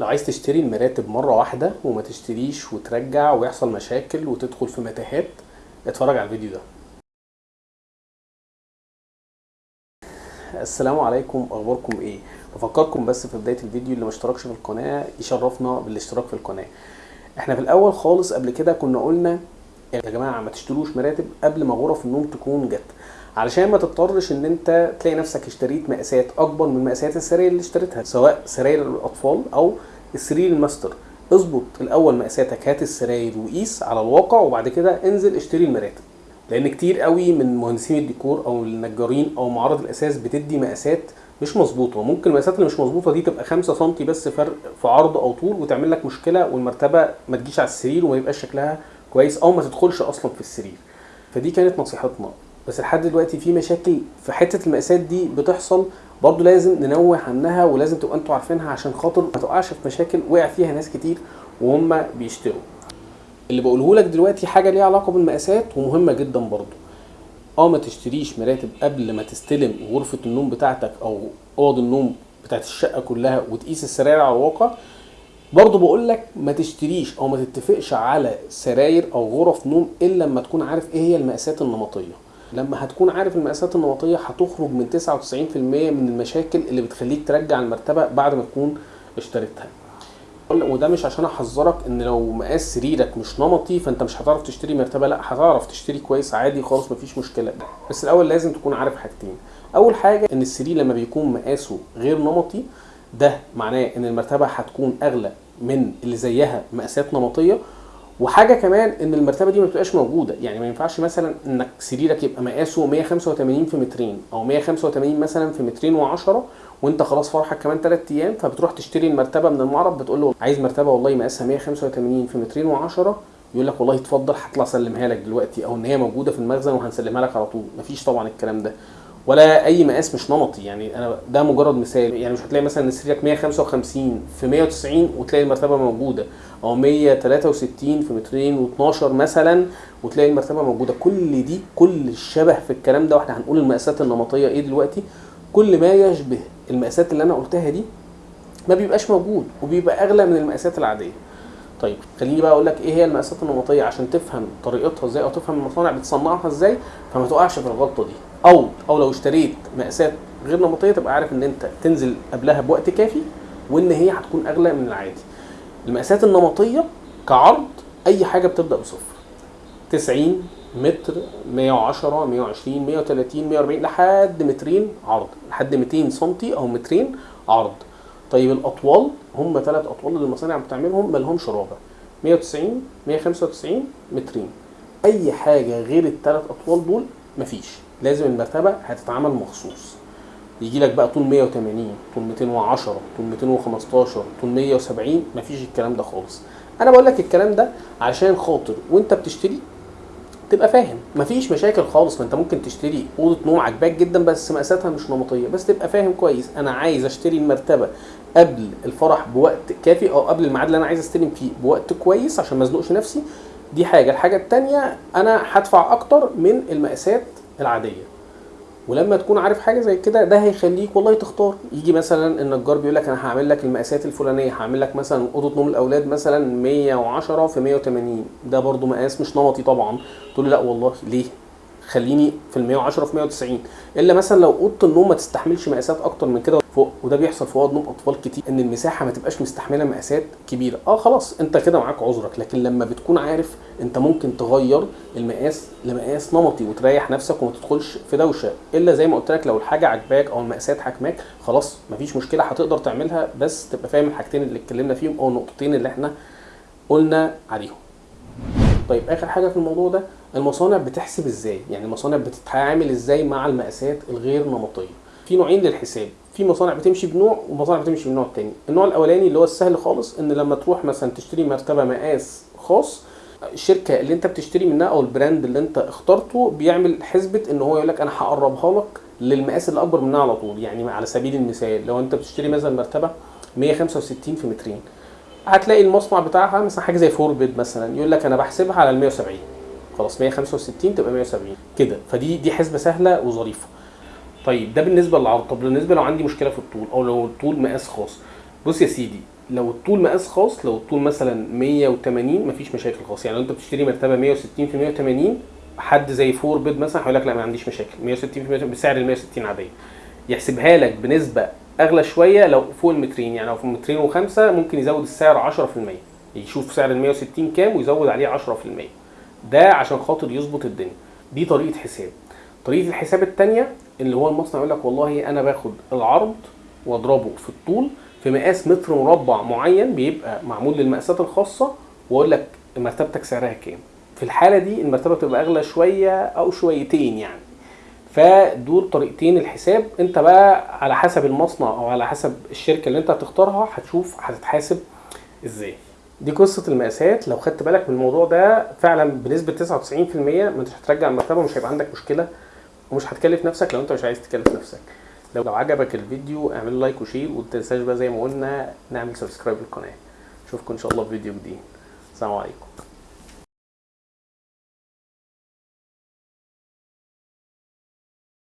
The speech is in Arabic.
لو عايز تشتري المراتب مرة واحدة وما تشتريش وترجع ويحصل مشاكل وتدخل في متاهات اتفرج على الفيديو ده. السلام عليكم. أخباركم إيه؟ بفكركم بس في بداية الفيديو اللي ما اشتركش في القناة يشرفنا بالاشتراك في القناة. إحنا في الأول خالص قبل كده كنا قلنا يا جماعة ما تشتروش مراتب قبل ما غرف النوم تكون جت. علشان ما تضطرش إن أنت تلاقي نفسك اشتريت مقاسات أكبر من مقاسات السراير اللي اشتريتها سواء سراير الأطفال أو السرير الماستر. اظبط الأول مقاساتك هات السراير وقيس على الواقع وبعد كده انزل اشتري المراتب. لأن كتير قوي من مهندسين الديكور أو النجارين أو معارض الأثاث بتدي مقاسات مش مظبوطة ممكن المقاسات اللي مش مظبوطة دي تبقى 5 سم بس فرق في عرض أو طول وتعمل لك مشكلة والمرتبة ما تجيش على السرير وما يبقاش شكلها كويس أو ما تدخلش أصلا في السرير. فدي كانت نصيحتنا. بس لحد دلوقتي في مشاكل في حتة المقاسات دي بتحصل برضو لازم ننوه عنها ولازم تبقى أنتوا عارفينها عشان خاطر ما تقعش في مشاكل وقع فيها ناس كتير وهم بيشتروا. اللي بقوله لك دلوقتي حاجة ليها علاقة بالمقاسات ومهمة جدا برضو. آه ما تشتريش مراتب قبل ما تستلم غرفة النوم بتاعتك أو أوض النوم بتاعت الشقة كلها وتقيس السراير على الواقع. برضه بقول لك ما تشتريش أو ما تتفقش على سراير أو غرف نوم إلا لما تكون عارف إيه هي المقاسات النمطية. لما هتكون عارف المقاسات النمطية هتخرج من 99% من المشاكل اللي بتخليك ترجع المرتبة بعد ما تكون اشتريتها. وده مش عشان أحذرك إن لو مقاس سريرك مش نمطي فأنت مش هتعرف تشتري مرتبة لأ هتعرف تشتري كويس عادي خالص مفيش مشكلة. بس الأول لازم تكون عارف حاجتين. أول حاجة إن السرير لما بيكون مقاسه غير نمطي ده معناه إن المرتبة هتكون أغلى من اللي زيها مقاسات نمطية وحاجة كمان إن المرتبة دي ما بتبقاش موجودة. يعني ما ينفعش مثلا إنك سريرك يبقى مقاسه 185 في مترين أو 185 مثلا في مترين و10 وإنت خلاص فرحك كمان 3 أيام فبتروح تشتري المرتبة من المعرض بتقول له عايز مرتبة والله مقاسها 185 في مترين و10 يقول لك والله اتفضل هطلع أسلمها لك دلوقتي أو إن هي موجودة في المخزن وهنسلمها لك على طول. مفيش طبعا الكلام ده. ولا أي مقاس مش نمطي. يعني أنا ده مجرد مثال. يعني مش هتلاقي مثلا سريرك 155 في 190 وتلاقي المرتبة موجودة. أو 163 في مترين و12 مثلا وتلاقي المرتبة موجودة. كل دي كل الشبه في الكلام ده. وإحنا هنقول المقاسات النمطية إيه دلوقتي؟ كل ما يشبه المقاسات اللي أنا قلتها دي ما بيبقاش موجود وبيبقى أغلى من المقاسات العادية. طيب خليني بقى أقول لك إيه هي المقاسات النمطية عشان تفهم طريقتها إزاي أو تفهم المصانع بتصنعها إزاي فما تقعش في الغلطة دي. أو أو لو اشتريت مقاسات غير نمطية تبقى عارف إن أنت تنزل قبلها بوقت كافي وإن هي هتكون أغلى من العادي. المقاسات النمطية كعرض أي حاجة بتبدأ بصفر. 90 متر 110 120 130 140 لحد مترين عرض. لحد 200 سم أو مترين عرض. طيب الأطوال هم ثلاث أطوال اللي المصانع بتعملهم ما لهمش رابع. 190 195 مترين. أي حاجة غير الثلاث أطوال دول مفيش. لازم المرتبة هتتعمل مخصوص. يجي لك بقى طول 180 طول 210 طول 215 طول 170 مفيش الكلام ده خالص. أنا بقول لك الكلام ده عشان خاطر وأنت بتشتري تبقى فاهم. مفيش مشاكل خالص. ما انت ممكن تشتري أوضة نوم عجباك جدا بس مقاساتها مش نمطية. بس تبقى فاهم كويس. أنا عايز أشتري المرتبة قبل الفرح بوقت كافي أو قبل الميعاد اللي أنا عايز أستلم فيه بوقت كويس عشان ما أزنقش نفسي. دي حاجة. الحاجة الثانية أنا هدفع أكتر من المقاسات العادية. ولما تكون عارف حاجة زي كده ده هيخليك والله تختار. يجي مثلا النجار بيقول لك أنا هعمل لك المقاسات الفلانية هعمل لك مثلا أوضة نوم الأولاد مثلا 110 في 180 ده برضو مقاس مش نمطي طبعا. تقول لا والله ليه؟ خليني في ال 110 في 190 إلا مثلا لو أوضة النوم ما تستحملش مقاسات أكتر من كده فوق وده بيحصل في أوض نوم أطفال كتير إن المساحة ما تبقاش مستحملة مقاسات كبيرة. آه خلاص أنت كده معاك عذرك. لكن لما بتكون عارف أنت ممكن تغير المقاس لمقاس نمطي وتريح نفسك وما تدخلش في دوشة. إلا زي ما قلت لك لو الحاجة عجباك أو المقاسات حكماك خلاص مفيش مشكلة هتقدر تعملها. بس تبقى فاهم الحاجتين اللي اتكلمنا فيهم أو النقطتين اللي إحنا قلنا عليهم. طيب آخر حاجة في الموضوع ده المصانع بتحسب إزاي؟ يعني المصانع بتتعامل إزاي مع المقاسات الغير نمطية؟ في نوعين للحساب في مصانع بتمشي بنوع ومصانع بتمشي بنوع تاني. النوع الأولاني اللي هو السهل خالص إن لما تروح مثلا تشتري مرتبة مقاس خاص الشركة اللي أنت بتشتري منها أو البراند اللي أنت اخترته بيعمل حسبة إن هو يقول لك أنا هقربها لك للمقاس اللي أكبر منها على طول يعني على سبيل المثال لو أنت بتشتري مثلا مرتبة 165 في مترين. هتلاقي المصنع بتاعها مثلا حاجة زي فوربيد مثلا يقول لك أنا بحسبها على ال 170 خلاص 165 تبقى 170 كده. فدي دي حسبة سهلة وظريفة. طيب ده بالنسبة للعرض. طب بالنسبة لو عندي مشكلة في الطول أو لو الطول مقاس خاص. بص يا سيدي لو الطول مقاس خاص لو الطول مثلا 180 مفيش مشاكل خالص يعني لو أنت بتشتري مرتبة 160 في 180 حد زي فور بيد مثلا هيقول لك لا ما عنديش مشاكل. 160 في 180 بسعر ال 160 عادية. يحسبها لك بنسبة أغلى شوية لو فوق المترين. يعني لو في مترين وخمسة ممكن يزود السعر 10% يشوف سعر ال 160 كام ويزود عليه 10% ده عشان خاطر يظبط الدنيا. دي طريقة حساب. طريقة الحساب الثانية اللي هو المصنع يقول لك والله أنا باخد العرض وأضربه في الطول في مقاس متر مربع معين بيبقى معمول للمقاسات الخاصة وأقول لك مرتبتك سعرها كام. في الحالة دي المرتبة بتبقى أغلى شوية أو شويتين يعني. فدول طريقتين الحساب. انت بقى على حسب المصنع أو على حسب الشركة اللي انت هتختارها هتشوف هتتحاسب إزاي. دي قصة المقاسات. لو خدت بالك من الموضوع ده فعلا بنسبة 99% ما انتش هترجع المرتبه ومش هيبقى عندك مشكلة ومش هتكلف نفسك لو انت مش عايز تكلف نفسك. لو عجبك الفيديو اعمل like و share وما تنساش بقى زي ما قلنا نعمل subscribe للقناة. اشوفكم إن شاء الله في فيديو جديد. السلام عليكم.